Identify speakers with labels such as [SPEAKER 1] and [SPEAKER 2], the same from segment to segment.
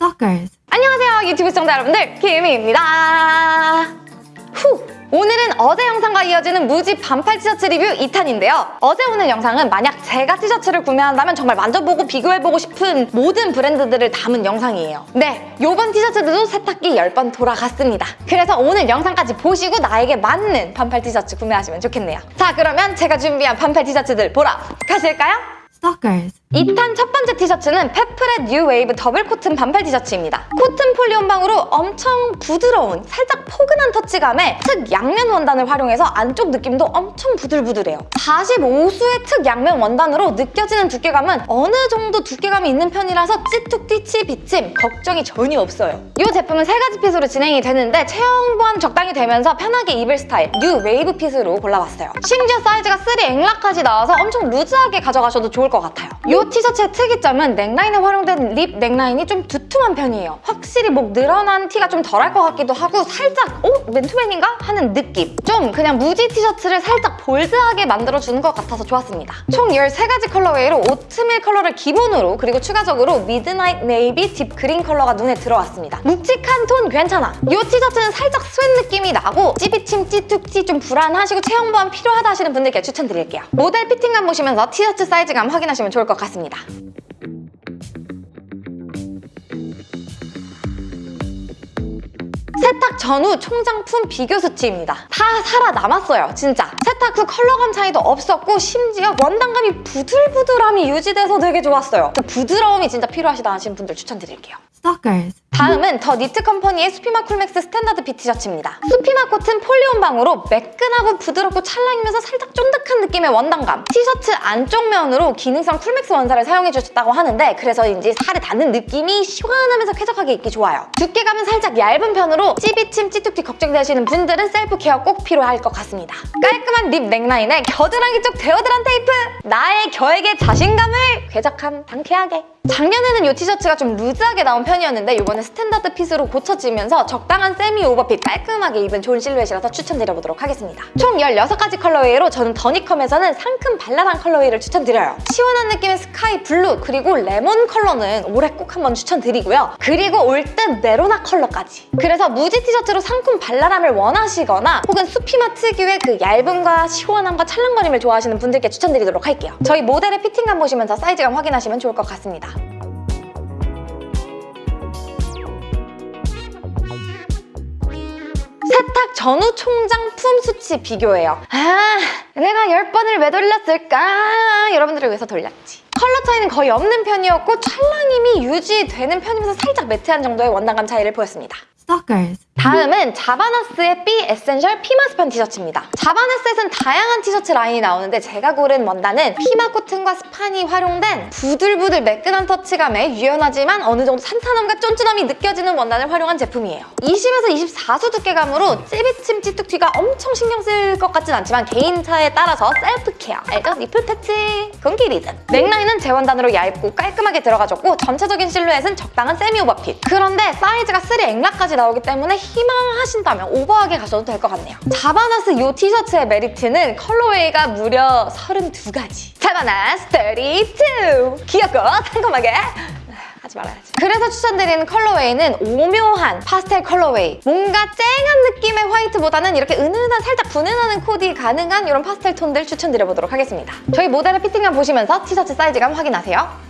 [SPEAKER 1] Stalkers.
[SPEAKER 2] 안녕하세요 유튜브 시청자 여러분들 김희입니다 후! 오늘은 어제 영상과 이어지는 무지 반팔 티셔츠 리뷰 2탄인데요 어제 오늘 영상은 만약 제가 티셔츠를 구매한다면 정말 만져보고 비교해보고 싶은 모든 브랜드들을 담은 영상이에요 네, 요번 티셔츠들도 세탁기 10번 돌아갔습니다 그래서 오늘 영상까지 보시고 나에게 맞는 반팔 티셔츠 구매하시면 좋겠네요 자 그러면 제가 준비한 반팔 티셔츠들 보러 가실까요?
[SPEAKER 1] Stalkers.
[SPEAKER 2] 2탄 첫 번째 티셔츠는 페프렛 뉴 웨이브 더블 코튼 반팔 티셔츠입니다. 코튼 폴리 혼방으로 엄청 부드러운 살짝 포근한 터치감에 특 양면 원단을 활용해서 안쪽 느낌도 엄청 부들부들해요. 45수의 특 양면 원단으로 느껴지는 두께감은 어느 정도 두께감이 있는 편이라서 찌툭 찌비침 걱정이 전혀 없어요. 이 제품은 세 가지 fit으로 진행이 되는데 체형 보완 적당히 되면서 편하게 입을 스타일 뉴 웨이브 fit으로 골라봤어요. 심지어 사이즈가 3 엑라까지 나와서 엄청 루즈하게 가져가셔도 좋을 것 같아요. 이 티셔츠의 특이점은 넥라인에 활용된 rib 넥라인이 좀 두툼한 편이에요. 확실히 목 늘어난 티가 좀 덜할 것 같기도 하고 살짝 어? 맨투맨인가? 하는 느낌. 좀 그냥 무지 티셔츠를 살짝 bold하게 만들어주는 것 같아서 좋았습니다. 총 13가지 colorway로 오트밀 컬러를 기본으로 그리고 추가적으로 midnight navy deep green 컬러가 눈에 들어왔습니다. 묵직한 톤 괜찮아. 이 티셔츠는 살짝 sweat 느낌이 나고 찌비침 찌툭찌 좀 불안하시고 체형 보완 필요하다 하시는 분들께 추천드릴게요. 모델 피팅감 보시면서 티셔츠 사이즈감 확인하시면 좋을 것 같습니다. 세탁 전후 총장품 비교 수치입니다. 다 살아남았어요, 진짜. 세탁 후 컬러감 차이도 없었고 심지어 원단감이 부들부들함이 유지돼서 되게 좋았어요. 그 부드러움이 진짜 필요하시다 하시는 분들 추천드릴게요.
[SPEAKER 1] Stalkers.
[SPEAKER 2] 다음은 더 니트 컴퍼니의 수피마 쿨맥스 standard fit 티셔츠입니다. 수피마 코튼 폴리 혼방으로 매끈하고 부드럽고 찰랑이면서 살짝 쫀득한 느낌의 원단감. 티셔츠 안쪽 면으로 기능성 쿨맥스 원사를 사용해 주셨다고 하는데 그래서인지 살에 닿는 느낌이 시원하면서 쾌적하게 입기 좋아요. 두께감은 살짝 얇은 편으로 찌비침 찌툭찌 걱정되시는 분들은 self care 꼭 필요할 것 같습니다. 깔끔한 rib 넥라인에 겨드랑이 쪽 deodorant 테이프! 나의 겨에게 자신감을 쾌적함 상쾌하게 작년에는 이 티셔츠가 좀 루즈하게 나온 편이었는데 이번에 standard fit으로 고쳐지면서 적당한 semi over fit 깔끔하게 입기 좋은 실루엣이라서 추천드려보도록 하겠습니다. 총 16가지 colorway로 저는 더니컴에서는 상큼 발랄한 colorway를 추천드려요. 시원한 느낌의 sky blue 그리고 레몬 컬러는 올해 꼭 한번 추천드리고요. 그리고 올듯 메로나 컬러까지. 그래서 무지 티셔츠로 상큼 발랄함을 원하시거나 혹은 수피마 특유의 그 얇음과 시원함과 찰랑거림을 좋아하시는 분들께 추천드리도록 할게요. 저희 모델의 피팅감 보시면서 사이즈감 확인하시면 좋을 것 같습니다. 세탁 전후 총장 품 수치 비교예요. 아, 내가 10번을 왜 돌렸을까? 여러분들을 위해서 돌렸지. 컬러 차이는 거의 없는 편이었고 찰랑임이 유지되는 편이면서 살짝 매트한 정도의 원단감 차이를 보였습니다.
[SPEAKER 1] Stalkers.
[SPEAKER 2] 다음은 자바나스의 B essential pima 스판 티셔츠입니다. 자바나스에선 다양한 티셔츠 라인이 나오는데 제가 고른 원단은 pima 코튼과 스판이 활용된 부들부들 매끈한 터치감에 유연하지만 어느 정도 탄탄함과 쫀쫀함이 느껴지는 원단을 활용한 제품이에요. 20에서 24수 두께감으로 찌비침 찌툭튀가 엄청 신경 쓸 것 같진 않지만 개인차에 따라서 self care, 알죠? nipple patch, 공기리즘. 넥라인은 제원단으로 얇고 깔끔하게 들어가졌고 전체적인 실루엣은 적당한 semi overfit. 그런데 사이즈가 3XL까지 나오기 때문에 희망하신다면 오버하게 가셔도 될 것 같네요. 자바나스 이 티셔츠의 메리트는 colorway가 무려 32가지. 자바나스 32! 귀엽고 상큼하게 하지 말아야지. 그래서 추천드리는 colorway는 오묘한 파스텔 colorway. 뭔가 쨍한 느낌의 화이트보다는 이렇게 은은한 살짝 분내나는 코디 가능한 이런 파스텔 톤들 추천드려보도록 하겠습니다. 저희 모델의 fitting감 보시면서 티셔츠 사이즈감 확인하세요.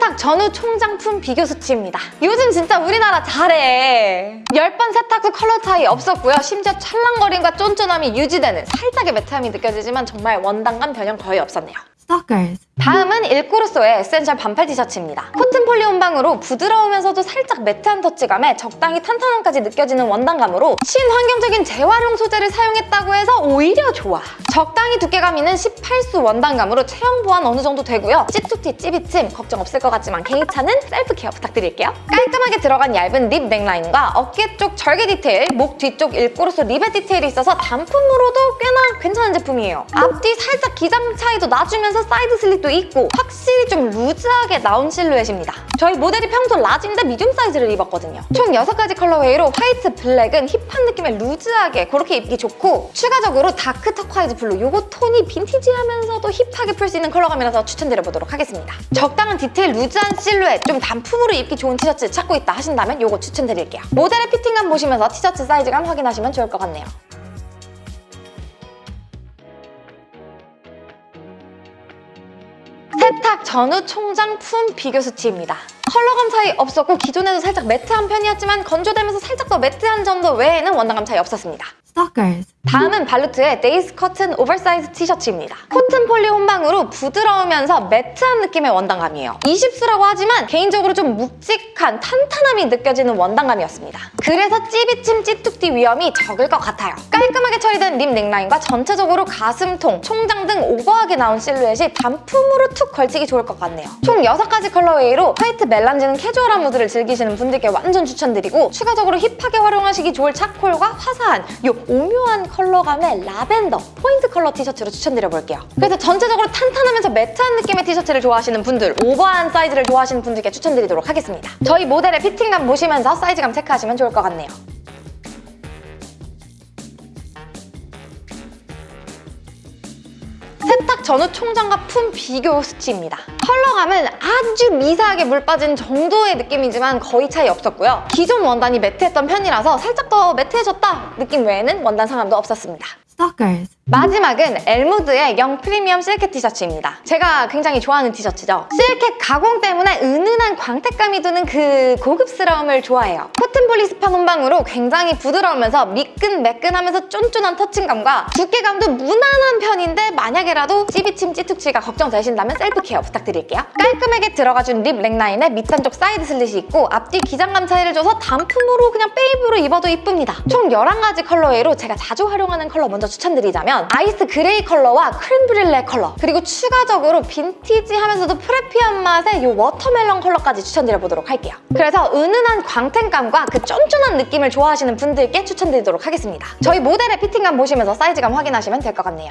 [SPEAKER 2] 세탁 전후 총장 품 비교 수치입니다. 요즘 진짜 우리나라 잘해. 10번 세탁 후 컬러 차이 없었고요. 심지어 찰랑거림과 쫀쫀함이 유지되는 살짝의 매트함이 느껴지지만 정말 원단감 변형 거의 없었네요.
[SPEAKER 1] Stalkers.
[SPEAKER 2] 다음은 일코르소의 essential 반팔 티셔츠입니다. 코튼 폴리 혼방으로 부드러우면서도 살짝 매트한 터치감에 적당히 탄탄함까지 느껴지는 원단감으로 친환경적인 재활용 소재를 사용했다고 해서 오히려 좋아. 적당히 두께감 있는 18수 원단감으로 체형 보완 어느 정도 되고요. 찌툭튀 찌비침 걱정 없을 것 같지만 개인차는 self care 부탁드릴게요. 깔끔하게 들어간 얇은 rib 넥라인과 어깨 쪽 절개 디테일, 목 뒤쪽 일코르소 리벳 디테일이 있어서 단품으로도 꽤나 괜찮은 제품이에요. 앞뒤 살짝 기장 차이도 나주면서 side slit도 있고 확실히 좀 루즈하게 나온 실루엣입니다. 저희 모델이 평소 large인데 medium 사이즈를 입었거든요. 총 6가지 colorway로 화이트, 블랙은 hip한 느낌의 루즈하게 그렇게 입기 좋고 추가적으로 dark turquoise blue 요거 톤이 빈티지하면서도 hip하게 풀 수 있는 컬러감이라서 추천드려보도록 하겠습니다. 적당한 디테일 루즈한 실루엣 좀 단품으로 입기 좋은 티셔츠 찾고 있다 하신다면 요거 추천드릴게요. 모델의 fitting감 보시면서 티셔츠 사이즈감 확인하시면 좋을 것 같네요. 전후 총장 품 비교 수치입니다. 컬러감 차이 없었고 기존에도 살짝 매트한 편이었지만 건조되면서 살짝 더 매트한 점도 외에는 원단감 차이 없었습니다.
[SPEAKER 1] Stalkers.
[SPEAKER 2] 다음은 발루트의 days cotton oversize 티셔츠입니다. 코튼 폴리 혼방으로 부드러우면서 매트한 느낌의 원단감이에요. 20수라고 하지만 개인적으로 좀 묵직한 탄탄함이 느껴지는 원단감이었습니다. 그래서 찌비침 찌툭튀 위험이 적을 것 같아요. 깔끔하게 처리된 rib 넥라인과 전체적으로 가슴통, 총장 등 오버하게 나온 실루엣이 단품으로 툭 걸치기 좋을 것 같네요. 총 6가지 colorway로 white melange는 캐주얼한 무드를 즐기시는 분들께 완전 추천드리고 추가적으로 hip하게 활용하시기 좋을 charcoal과 화사한 요 오묘한 컬러감의 라벤더 포인트 컬러 티셔츠로 추천드려볼게요. 그래서 전체적으로 탄탄하면서 매트한 느낌의 티셔츠를 좋아하시는 분들, 오버한 사이즈를 좋아하시는 분들께 추천드리도록 하겠습니다. 저희 모델의 fitting감 보시면서 사이즈감 체크하시면 좋을 것 같네요. 전후 총장과 품 비교 수치입니다. 컬러감은 아주 미세하게 물 빠진 정도의 느낌이지만 거의 차이 없었고요. 기존 원단이 매트했던 편이라서 살짝 더 매트해졌다 느낌 외에는 원단 상함도 없었습니다. 마지막은 엘무드의 young premium 실크 티셔츠입니다. 제가 굉장히 좋아하는 티셔츠죠. 실크 가공 때문에 은은한 광택감이 드는 그 고급스러움을 좋아해요. 코튼 폴리 스판 혼방으로 굉장히 부드러우면서 미끈매끈하면서 쫀쫀한 터치감과 두께감도 무난한 편인데 만약에라도 찌비침 찌툭튀가 걱정되신다면 self care 부탁드릴게요. 깔끔하게 들어가준 rib 넥라인에 밑단쪽 side slit이 있고 앞뒤 기장감 차이를 줘서 단품으로 그냥 베이브로 입어도 이쁩니다. 총 11가지 colorway로 제가 자주 활용하는 컬러 먼저 추천드리자면 ice gray 컬러와 crème brûlée 컬러 그리고 추가적으로 빈티지하면서도 preppy한 맛의 이 watermelon 컬러까지 추천드려보도록 할게요. 그래서 은은한 광택감과 그 쫀쫀한 느낌을 좋아하시는 분들께 추천드리도록 하겠습니다. 저희 모델의 피팅감 보시면서 사이즈감 확인하시면 될 것 같네요.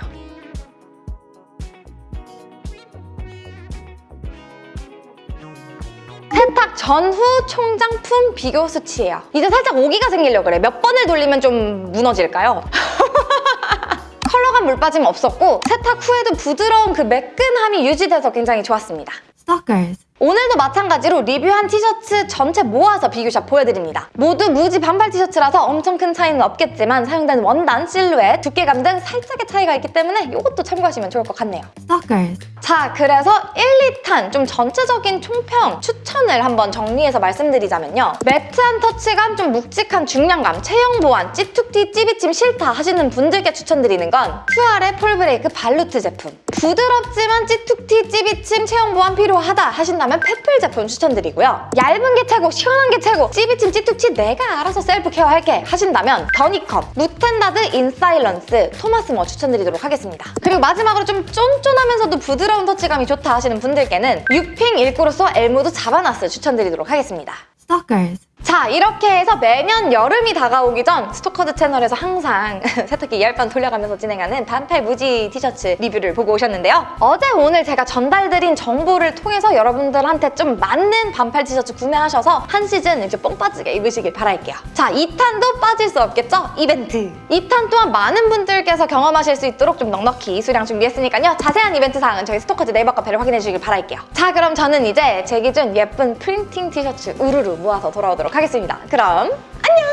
[SPEAKER 2] 세탁 전후 총장품 비교 수치예요. 이제 살짝 오기가 생기려고 그래. 몇 번을 돌리면 좀 무너질까요? 컬러감 물 빠짐 없었고 세탁 후에도 부드러운 그 매끈함이 유지돼서 굉장히 좋았습니다.
[SPEAKER 1] Stalkers.
[SPEAKER 2] 오늘도 마찬가지로 리뷰한 티셔츠 전체 모아서 비교샷 보여드립니다. 모두 무지 반팔 티셔츠라서 엄청 큰 차이는 없겠지만 사용된 원단, 실루엣, 두께감 등 살짝의 차이가 있기 때문에 이것도 참고하시면 좋을 것 같네요.
[SPEAKER 1] Stalkers.
[SPEAKER 2] 자, 그래서 1, 2탄 좀 전체적인 총평 추천을 한번 정리해서 말씀드리자면요. 매트한 터치감, 좀 묵직한 중량감, 체형 보완, 찌툭튀, 찌비침 싫다 하시는 분들께 추천드리는 건 푸알의 폴브레이크 발루트 제품. 부드럽지만 찌툭튀, 찌비침, 체형 보완 필요하다 하신다면 페플 제품 추천드리고요. 얇은 게 최고, 시원한 게 최고, 찌비침, 찌툭튀 내가 알아서 self care할게 하신다면 더니컴, 무탠다드 인사일런스, 토마스 머 추천드리도록 하겠습니다. 그리고 마지막으로 좀 쫀쫀하면서도 부드러운 터치감이 좋다 하시는 분들께는 유핑 일코르소 엘무드 자바나스 추천드리도록 하겠습니다.
[SPEAKER 1] Stalkers.
[SPEAKER 2] 자 이렇게 해서 매년 여름이 다가오기 전 스토커즈 채널에서 항상 세탁기 열번 돌려가면서 진행하는 반팔 무지 티셔츠 리뷰를 보고 오셨는데요. 어제 오늘 제가 전달드린 정보를 통해서 여러분들한테 좀 맞는 반팔 티셔츠 구매하셔서 한 시즌 이제 뽕 빠지게 입으시길 바랄게요. 자 2탄도 빠질 수 없겠죠? 이벤트! 2탄 또한 많은 분들께서 경험하실 수 있도록 좀 넉넉히 수량 준비했으니까요. 자세한 이벤트 사항은 저희 스토커즈 네이버 카페를 확인해 주시길 바랄게요. 자 그럼 저는 이제 제 기준 예쁜 printing 티셔츠 우르르 모아서 돌아오 도록 하겠습니다. 그럼 안녕!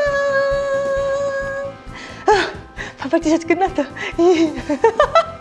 [SPEAKER 2] 반팔 티셔츠 끝났다.